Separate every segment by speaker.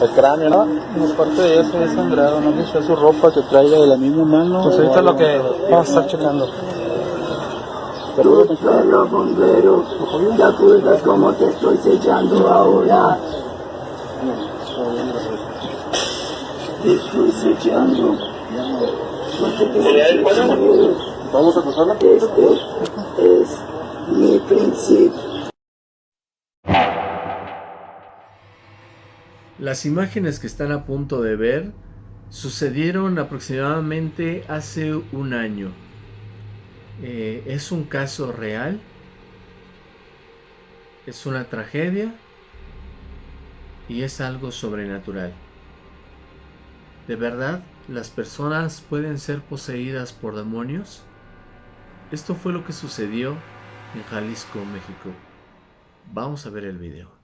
Speaker 1: El cráneo, ¿no? En parte de ella se ha sangrado, no sé su ropa que traiga de la misma mano.
Speaker 2: Pues ahorita lo que vamos a estar checando.
Speaker 1: Pero
Speaker 3: los bomberos, ¿te acuerdas cómo te estoy sellando ahora? Te estoy sellando.
Speaker 1: Vamos a pasarla.
Speaker 3: Este es mi principio.
Speaker 4: Las imágenes que están a punto de ver sucedieron aproximadamente hace un año. Eh, es un caso real. Es una tragedia. Y es algo sobrenatural. ¿De verdad las personas pueden ser poseídas por demonios? Esto fue lo que sucedió en Jalisco, México. Vamos a ver el video.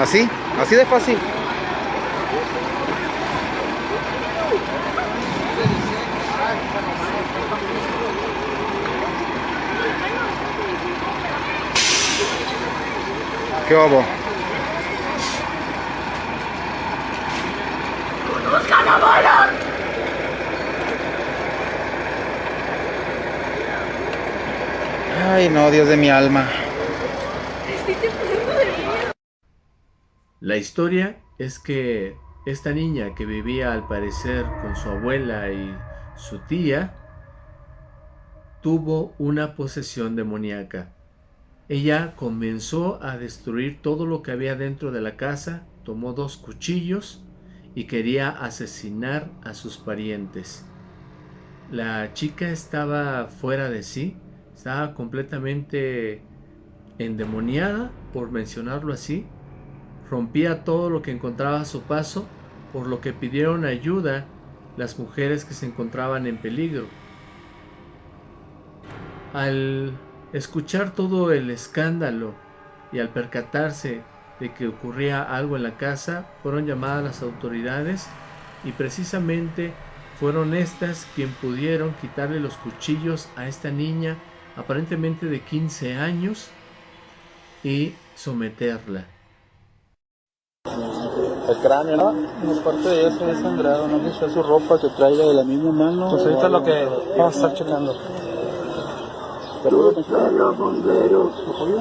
Speaker 2: Así, así de fácil. ¿Qué hubo? Ay, no, Dios de mi alma.
Speaker 4: La historia es que esta niña que vivía al parecer con su abuela y su tía tuvo una posesión demoníaca. Ella comenzó a destruir todo lo que había dentro de la casa, tomó dos cuchillos y quería asesinar a sus parientes. La chica estaba fuera de sí, estaba completamente endemoniada, por mencionarlo así, rompía todo lo que encontraba a su paso, por lo que pidieron ayuda las mujeres que se encontraban en peligro. Al escuchar todo el escándalo y al percatarse de que ocurría algo en la casa, fueron llamadas las autoridades y precisamente fueron estas quien pudieron quitarle los cuchillos a esta niña aparentemente de 15 años y someterla.
Speaker 1: El cráneo, ¿no? En parte de ella se ha sangrado, no sé si su ropa que traiga de la misma mano.
Speaker 2: Pues ahorita lo que vamos a estar checando.
Speaker 3: Pero los bomberos,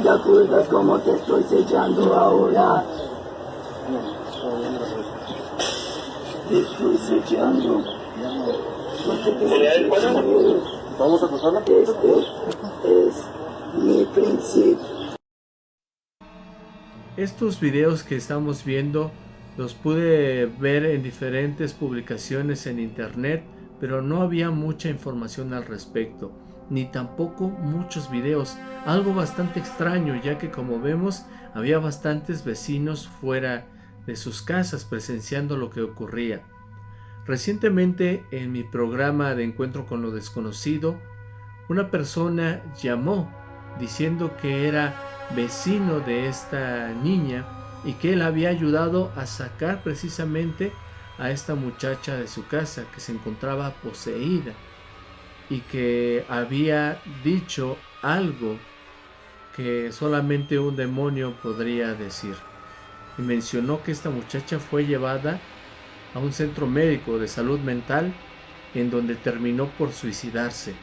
Speaker 3: ¿te acuerdas cómo te estoy sellando ahora? Te estoy sellando.
Speaker 1: Vamos a pasarla.
Speaker 3: Este es mi principio.
Speaker 4: Estos videos que estamos viendo los pude ver en diferentes publicaciones en internet, pero no había mucha información al respecto, ni tampoco muchos videos, algo bastante extraño ya que como vemos había bastantes vecinos fuera de sus casas presenciando lo que ocurría. Recientemente en mi programa de encuentro con lo desconocido, una persona llamó diciendo que era vecino de esta niña y que él había ayudado a sacar precisamente a esta muchacha de su casa que se encontraba poseída y que había dicho algo que solamente un demonio podría decir. Y mencionó que esta muchacha fue llevada a un centro médico de salud mental en donde terminó por suicidarse.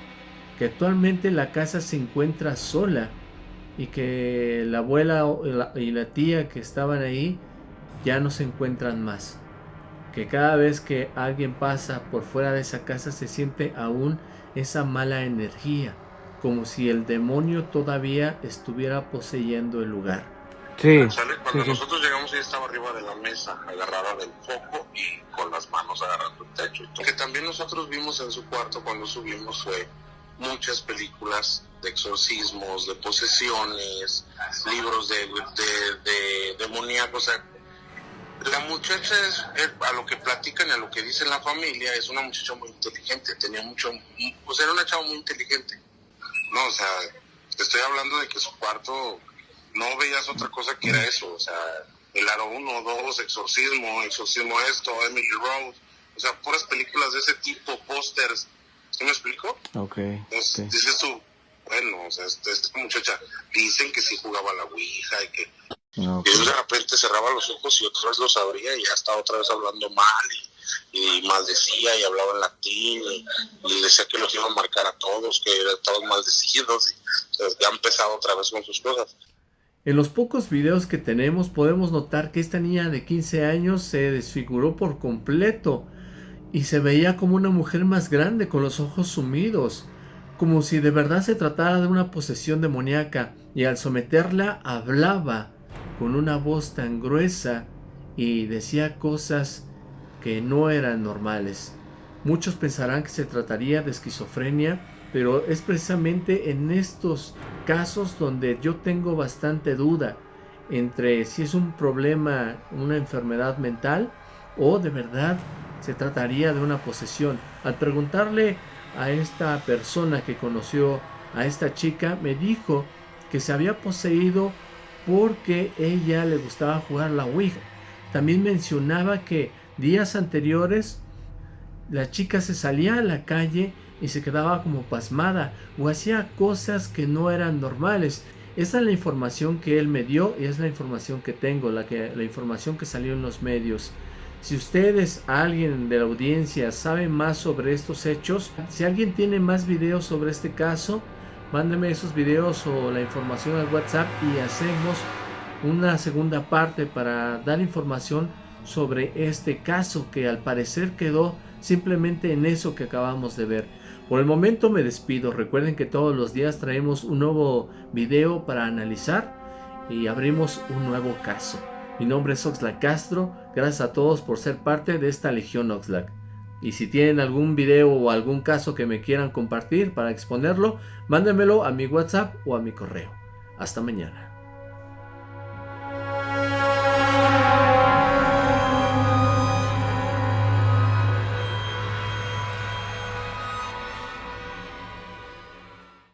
Speaker 4: Que actualmente la casa se encuentra sola y que la abuela y la tía que estaban ahí ya no se encuentran más. Que cada vez que alguien pasa por fuera de esa casa se siente aún esa mala energía, como si el demonio todavía estuviera poseyendo el lugar.
Speaker 5: Sí. Cuando nosotros llegamos ella estaba arriba de la mesa, agarrada del foco y con las manos agarrando el techo. Lo que también nosotros vimos en su cuarto cuando subimos fue muchas películas de exorcismos, de posesiones, libros de, de, de demoníacos. la muchacha es, a lo que platican y a lo que dice la familia, es una muchacha muy inteligente, tenía mucho, pues era una chava muy inteligente. No, o sea, te estoy hablando de que su cuarto no veías otra cosa que era eso, o sea, el aro 1, 2, exorcismo, exorcismo esto, Emily Rose, o sea, puras películas de ese tipo, pósters ¿Sí me explico?
Speaker 2: Ok.
Speaker 5: Entonces, dices tú, bueno, o sea, esta, muchacha, dicen que sí jugaba a la Ouija y que... Y de repente cerraba los ojos y otra vez los abría y ya estaba otra vez hablando mal y, maldecía y hablaba en latín y, decía que los iba a marcar a todos, que estaban maldecidos y ya ha empezado otra vez con sus cosas.
Speaker 4: En los pocos videos que tenemos podemos notar que esta niña de 15 años se desfiguró por completo y se veía como una mujer más grande con los ojos sumidos, como si de verdad se tratara de una posesión demoníaca, y al someterla hablaba con una voz tan gruesa y decía cosas que no eran normales. Muchos pensarán que se trataría de esquizofrenia, pero es precisamente en estos casos donde yo tengo bastante duda entre si es un problema, una enfermedad mental o de verdad se trataría de una posesión. Al preguntarle a esta persona que conoció a esta chica, me dijo que se había poseído porque ella le gustaba jugar la Ouija. También mencionaba que días anteriores la chica se salía a la calle y se quedaba como pasmada o hacía cosas que no eran normales. Esa es la información que él me dio y es la información que tengo, la, que, la información que salió en los medios. Si ustedes, alguien de la audiencia, sabe más sobre estos hechos, si alguien tiene más videos sobre este caso, mándeme esos videos o la información al WhatsApp y hacemos una segunda parte para dar información sobre este caso que al parecer quedó simplemente en eso que acabamos de ver. Por el momento me despido, recuerden que todos los días traemos un nuevo video para analizar y abrimos un nuevo caso. Mi nombre es Oxlack Castro, gracias a todos por ser parte de esta Legión Oxlack. Y si tienen algún video o algún caso que me quieran compartir para exponerlo, mándenmelo a mi WhatsApp o a mi correo. Hasta mañana.